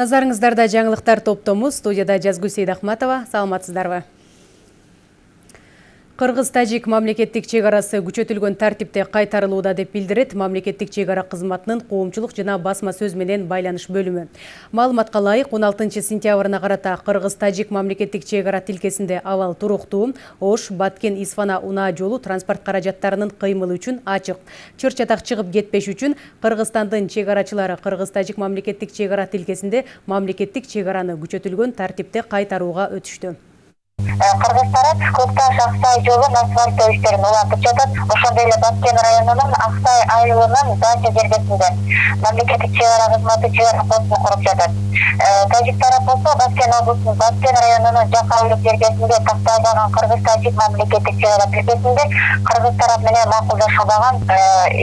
Назарыңыздарда жаңылықтар топтомыз, студияда Жазгүл Сейдахматова, саламатсыздарбы. Кыргыз-Тажик мамлекеттик чегарасы күчөтүлгөн тартипте кайтарылууда деп билдирет мамлекеттик чегара кызматынын коомчулук жана басма сөз менен байланыш бөлүмү. Маалыматка ылайык 16 сентябрына карата Кыргыз-Тажик мамлекеттик чегара тилкесинде абал туруктуу, Ош, Баткен, Исфана унаа жолу транспорт каражаттарынын кыймылы үчүн ачык. Чыр чатак чыгып кетпеш үчүн Кыргызстандын чегарачылары Кыргыз-Тажик мамлекеттик чегара тилкесинде мамлекеттик чегараны күчөтүлгөн тартипте кайтарууга өтүштү. Кыргыз тарап көк таш аксай жолун асфальттоо иштерин улантып жатат ошондой эле баткен районунун аксай айылынын дача жергесинде мамлекеттик чек ара кызматы чек ара постун куруп жатат тажик тарап болсо баткен облусунун баткен районунун жакайлык жергесинде такталбаган кыргыз тажик мамлекеттик чек ара тилкесинде кыргыз тарап менен макулдашылбаган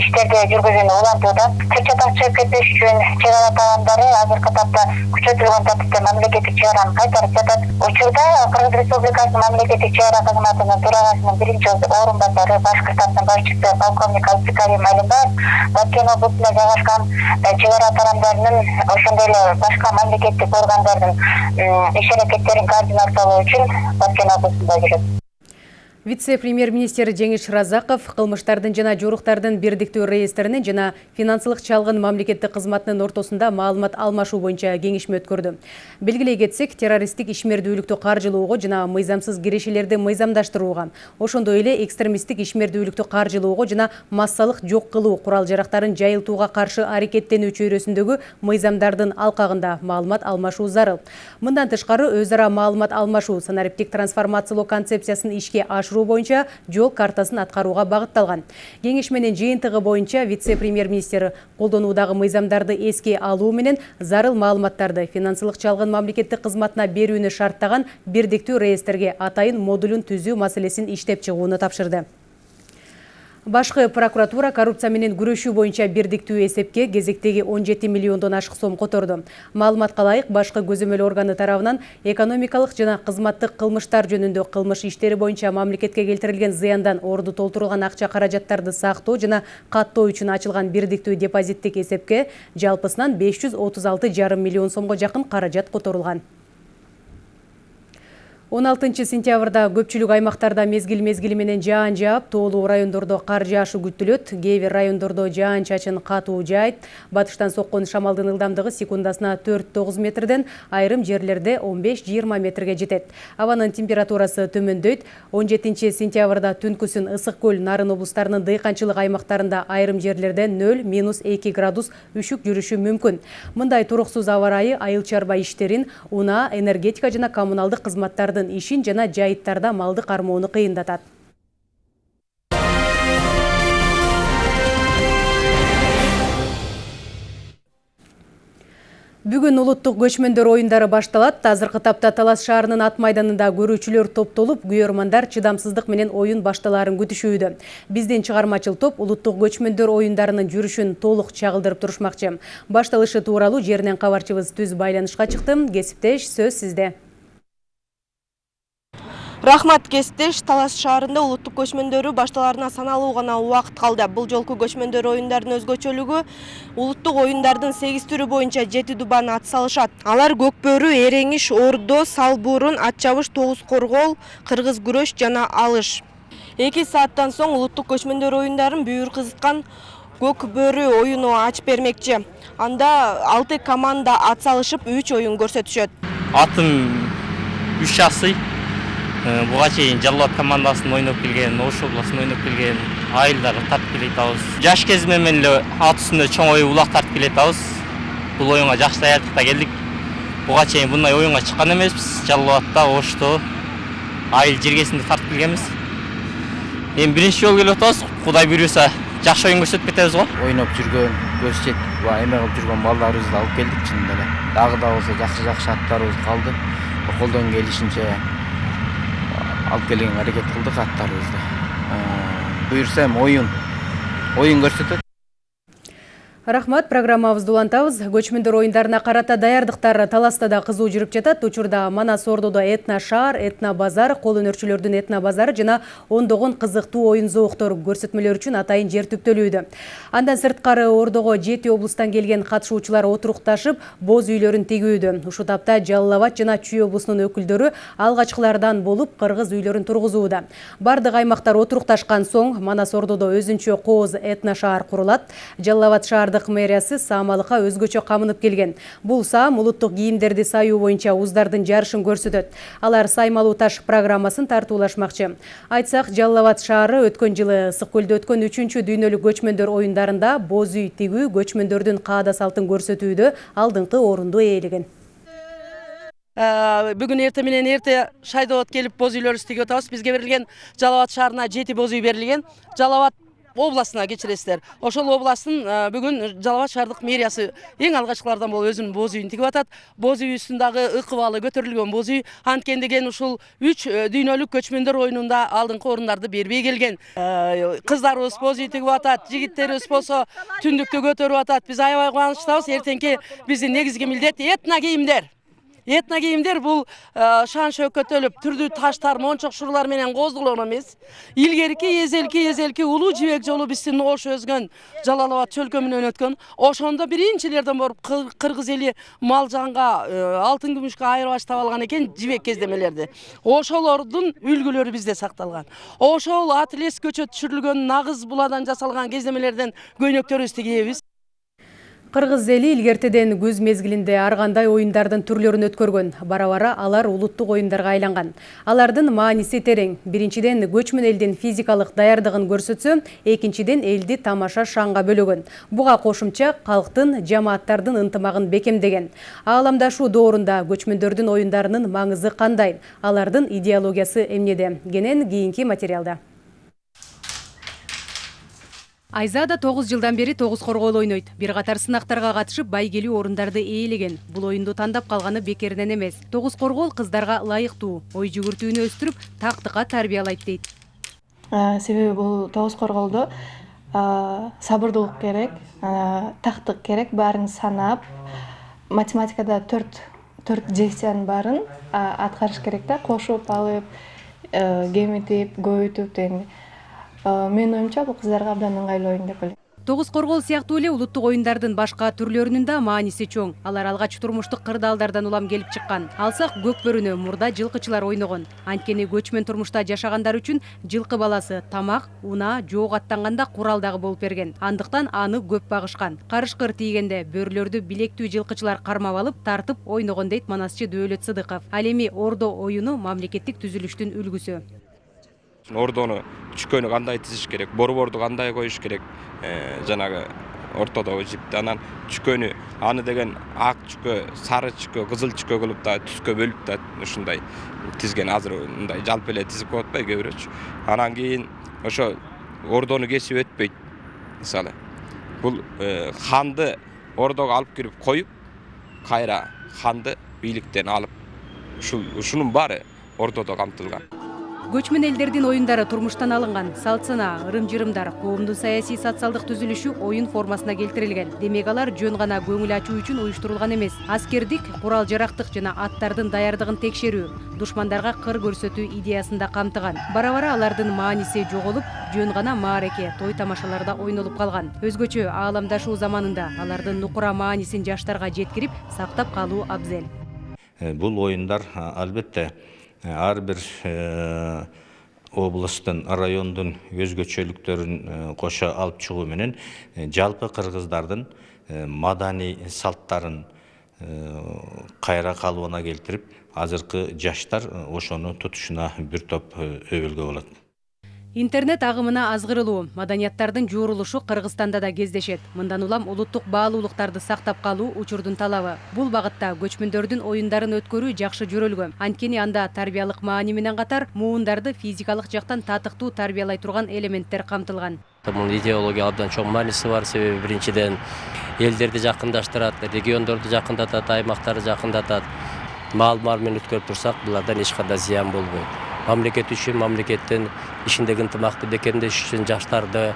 иштерди жүргүзүүнү улантууда чыр чатак чыгып кетпеш үчүн чек ара таандары азыркы тапта күчөтүлгөн тартипте мамлекеттик чек араны кайтарып жатат учурда кыргыз республикасы мамлекеттик чек ара кызматынын төрагасынын биринчи орун басары башкыртамдын башчысы полковник абдыкарим алимбаев баткен облусунда жайгашкан чек ара тарамдарынын ошондой эле башка мамлекеттик органдардын иш аракеттерин координациялоо үчүн баткен облусунда жүрөт Вице-премьер-министр Жеңиш Разақов қылмыштардың жана жоруктардын бирдиктүү реестринин жана финансылык чалгын мамлекеттик кызматынын ортосунда маалымат алмашуу боюнча кеңешме өткөрдү. Белгилей кетсек, террористтик ишмердүүлүктү каржылоого жана мыйзамсыз кирешелерди мыйзамдаштырууга, ошондой эле экстремисттик ишмердүүлүктү каржылоого жана массалык жок кылуу курал-жарактарын жайылтууга каршы аракеттенүү чөйрөсүндөгү мыйзамдардын алкагында маалымат алмашуу зарыл. Мындан тышкары өз ара маалымат алмашуу санариптик трансформациялоо концепциясын ишке ашыруу боюнча жол картасын аткарууга багытталган кеңешменин жыйынтыгы боюнча вице премьер министр колдонуудагы мыйзамдарды эске алуу менен зарыл маалыматтарды финансылык чалгын мамлекеттик кызматына берүүнү шарттаган бирдиктүү реестрге атайын модулун түзүү маселесин иштеп чыгууну тапшырды Башкы прокуратура коррупция менен күрөшүү боюнча бирдиктүү эсепке кезектеги 17 миллиондон ашык сом которду. Маалыматка ылайык башкы көзөмөл органы тарабынан экономикалык жана кызматтык кылмыштар жөнүндө кылмыш иштери боюнча мамлекетке келтирилген зыяндан орду толтурулган акча каражаттарды сактоо жана каттоо үчүн ачылган бирдиктүү депозиттик эсепке жалпысынан 536,5 миллион сомго жакын каражат которулган. 16 сентябрда көпчүлүк аймактарда мезгил мезгили менен жаан жаап, тоолуу райондордо кар жаашы күтүлөт. Кээ бир райондордо жаан чачын катуу жаайт. Батыштан соккон шамалдын ылдамдыгы секундасына 4-9 метрден, айрым жерлерде 15-20 метрге жетет. Абанын температурасы төмөндөйт. 17 сентябрда түнкүсүн ысык көл нарын облустарынын дыйканчылык аймактарында айрым жерлерде 0-2 градус үшүк жүрүшү мүмкүн. Мындай туруксуз аба айыл чарба иштерин, унаа, энергетика жана коммуналдык кызматтарды ишин жана жайыттарда малды кармоону кыйындатат Бүгүн улуттук көчмөндөр оюндары башталат. Азыркы тапта Талас шаарынын ат майданында көрүүчүлөр топтолуп, күйөрмандар чыдамсыздык менен оюн башталаарын күтүшүүдө. Биздин чыгармачыл топ улуттук көчмөндөр оюндарынын жүрүшүн толук чагылдырып турушмакчы. Башталышы тууралуу жеринен кабарчыбыз түз байланышка чыкты. Кесиптеш сөз сизде рахмат кесиптеш талас шаарында улуттук көчмөндөрү башталарына саналуу гана убакыт калды. Бул жолку көчмөндөр оюндарынын өзгөчөлүгү улуттук оюндардын сегиз түрү боюнча жети дубан ат салышат. Алар көк бөрү эреңиш ордо сал бурун ат чабыш тогуз коргоол кыргыз күрөш жана алыш. Эки сааттан соң улуттук көчмөндөр оюндарын бүйүр кызыткан көк бөрү оюну ачып бермекчи. Анда алты команда ат салышып үч оюн көрсөтүшөт. Атым үч жасый Э, буга чейин жалал абад командасында ойноп келген ош областында ойноп келген айылдар тартып келе атабыз жаш менен эле ат үстүндө чоң улак тартып келе атабыз бул оюнга жакшы даярдык да келдик. Буга чейин мындай оюнга чыккан эмеспиз. Жалал абадта ошто айыл жергесинде тартып келгенбиз. Эми биринчи жолу келип атабыз. Кудай буюрса жакшы оюн көрсөтүп кетебиз го. Ойноп жүргөн көз жетип баягы эме кылып жүргөн балдарыбызды алып келдик чынында эле дагы да болсо жакшы жакшы аттарыбыз калды. Колдон келишинче алып келген аракет кылдык аттарыбызды буюрса эми оюн оюн көрсөтөт Рахмат, программабызды улантабыз. Көчмөндөр оюндарына карата даярдыктар таласта да кызуу жүрүп жатат. Учурда Манас Ордодо этно шаар, этно базар, кол өнөрчүлөрдүн этно базары жана ондогон кызыктуу оюн зооктор көрсөтмөлөр үчүн атайын жер түптөлүүдө. Андан сырткары Ордого жети облустан келген катышуучулар отурукташып, боз үйлөрүн тигүүдө. Ушу тапта Жалал Абад жана Чүй облусунун өкүлдөрү алгачкылардан болуп кыргыз үйлөрүн тургузууда. Бардык аймактар отурукташкан соң Манас Ордодо өзүнчө кооз этно шаар курулат. Жалал Абад шаардык мэриясы саамалыкка өзгөчө камынып келген. Бул саам улуттук кийимдерди саюу боюнча уздардын жарышын көрсөтөт. Алар саймалуу таш программасын тартуулашмакчы. Айтсак, Жалал Абад шаары өткөн жылы Ысык көлдө өткөн 3-чү дүйнөлүк көчмөндөр оюндарында боз үй тигүү көчмөндөрдүн каада салтын көрсөтүүдө алдыңкы орунду ээлеген. бүгүн эртең менен эрте шайдоот келип боз үйлөрүбүздү тигип атабыз бизге берилген жалал абад шаарына жети боз үй берилген жалал абад областына кечиресиздер ошол областтын бүгүн жалал абад шаардык мэриясы эң алгачкылардан болуп өзүнүн боз үйүн тигип атат. Боз үйүбүздүн дагы ыкыбалы көтөрүлгөн боз үй анткени деген ушул үч дүйнөлүк көчмөндөр оюнунда алдыңкы орундарды бербей келген. Кыздарыбыз боз үй тигип атат жигиттерибиз болсо түндүктү көтөрүп атат. Биз аябай кубанычтабыз. Эртеңки биздин негизги милдет этно кийимдер. Этно кийимдер бул шан шөкөтөлүп түрдүү таштар мончок шурлар менен коздолгон эмес илгерки эзелки эзелки улуу жибек жолу биздин ош өзгөн жалал абад чөлкө менен өткөн ошондо биринчилерден болуп кыргыз эли мал жанга алтын күмүшкө айырбаш таба алган экен жибек кездемелерди ошолордун үлгүлөрү бизде сакталган ошол атлес көчөт түшүрүлгөн нагыз буладан жасалган кездемелерден көйнөктөрүбүздү кийебиз Кыргыз эли илгертеден күз мезгилинде ар кандай оюндардын түрлөрүн өткөргөн. Бара-бара алар улуттук оюндарга айланган. Алардын мааниси терең. Биринчиден көчмөн элдин физикалык даярдыгын көрсөтсө, экинчиден элди тамаша шаңга бөлөгөн. Буга кошумча калктын, жамааттардын ынтымагын бекемдеген. Ааламдашуу доорунда көчмөндөрдүн оюндарынын маңызы кандай? Алардын идеологиясы эмнеде? Кенен кийинки материалда. Айзада 9 жылдан бери тогуз коргоол ойнойт. Бир катар сынактарга катышып байгелүү орундарды ээлеген. Бул оюнду тандап калганы бекеринен эмес. Тогуз коргоол кыздарга ылайыктуу, ой жүгүртүүнү өстүрүп, тактыкка тарбиялайт дейт. Себеби бул тогуз коргоолдо сабырдуулук керек, тактык керек, баарын санап, математикада төрт төрт действиянын баарын аткарыш керек да, кошуп алып, кемитип, көбөйтүп дегендей. Менин оюмча бул кыздарга абдан ыңгайлуу оюн деп ойлойм. Тогуз коргоол сыяктуу эле улуттук оюндардын башка түрлөрүнүн да мааниси чоң. Алар алгач турмуштук кырдаалдардан улам келип чыккан. Алсак көк бөрүнө мурда жылкычылар ойногон. Анткени көчмөн турмушта жашагандар үчүн жылкы баласы тамак унаа жоок аттанганда курал дагы болуп берген. Андыктан аны көп багышкан. Карышкыр тийгенде бөрүлөрдү билектүү жылкычылар кармап алып тартып ойногон дейт манасчы дөөлөт сыдыков. Ал эми ордо оюну мамлекеттик түзүлүштүн үлгүсү ордону чүкөнү кандай тизиш керек борборду кандай коюш керек жанагы ортодогу жипти анан чүкөнү аны деген ак чүкө сары чүкө кызыл чүкө кылып да түскө бөлүп да ушундай тизген азыр мындай жалпы эле тизип коет атпайбы кээ бирөөчү анан кийин ошо ордону кесип өтпөйт мисалы бул ханды ордого алып кирип коюп кайра ханды бийликтен алып ушул ушунун баары ордодо камтылган көчмөн элдердин оюндары турмуштан алынган. Салт санаа ырым жырымдар коомдун саясий социалдык түзүлүшү оюн формасына келтирилген. Демек алар жөн гана көңүл ачуу үчүн уюштурулган эмес. Аскердик курал жарактык жана аттардын даярдыгын текшерүү душмандарга кыр көрсөтүү идеясын да камтыган. Бара бара алардын мааниси жоголуп жөн гана маареке той тамашаларда ойнолуп калган. Өзгөчө ааламдашуу заманында алардын нукура маанисин жаштарга жеткирип сактап калуу абзел. Бул оюндар албетте ар бир областтын райондун өзгөчөлүктөрүн кошо алып чыгуу менен жалпы кыргыздардын маданий салттарын кайра калыбына келтирип азыркы жаштар ошону тутушуна бир топ өбөлгө болот интернет агымына азгырылуу. Маданияттардын жуурулушу кыргызстанда да кездешет. Мындан улам улуттук баалуулуктарды сактап калуу учурдун талабы. Бул багытта көчмөндөрдүн оюндарын өткөрүү жакшы жөрөлгө анткени анда тарбиялык маани менен катар муундарды физикалык жактан татыктуу тарбиялай турган элементтер камтылган. Мунун идеология абдан чоң мааниси бар. Себеби биринчиден элдерди жакындаштырат региондорду жакындатат аймактарды жакындатат. Маал мал менен өткөрүп турсак булардан эч кандай зыян болбойт мамлекет үчүн мамлекеттин ишиндеги ынтымакты бекемдеш үчүн жаштарды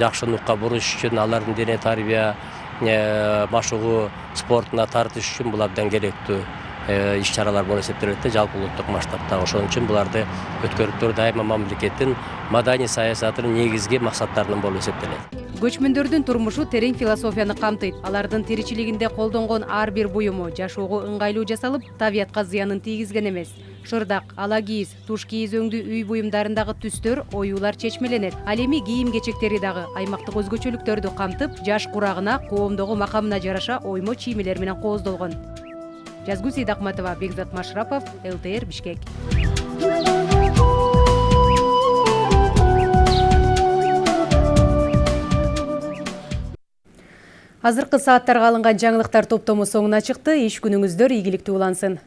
жакшы нукка буруш үчүн алардын дене тарбия машыгуу спортуна тартыш үчүн бул абдан керектүү иш чаралар болуп эсептелет да жалпы улуттук масштабта ошон үчүн буларды өткөрүп туруп дайыма мамлекеттин маданий саясатынын негизги максаттарынан болуп эсептелет көчмөндөрдүн турмушу терең философияны камтыйт. Алардын тиричилигинде колдонгон ар бир буюму жашоого ыңгайлуу жасалып табиятка зыянын тийгизген эмес. Шырдак ала кийиз туш кийиз өңдүү үй буюмдарындагы түстөр оюулар чечмеленет. Ал эми кийим кечектери дагы аймактык өзгөчөлүктөрдү камтып жаш курагына коомдогу макамына жараша оймо чиймелер менен кооздолгон. Жазгүл сейдакматова бекзат машрапов лтр бишкек. Азыркы сааттарга алынган жаңылыктар топтому соңуна чыкты. Иш күнүңүздөр ийгиликтүү улансын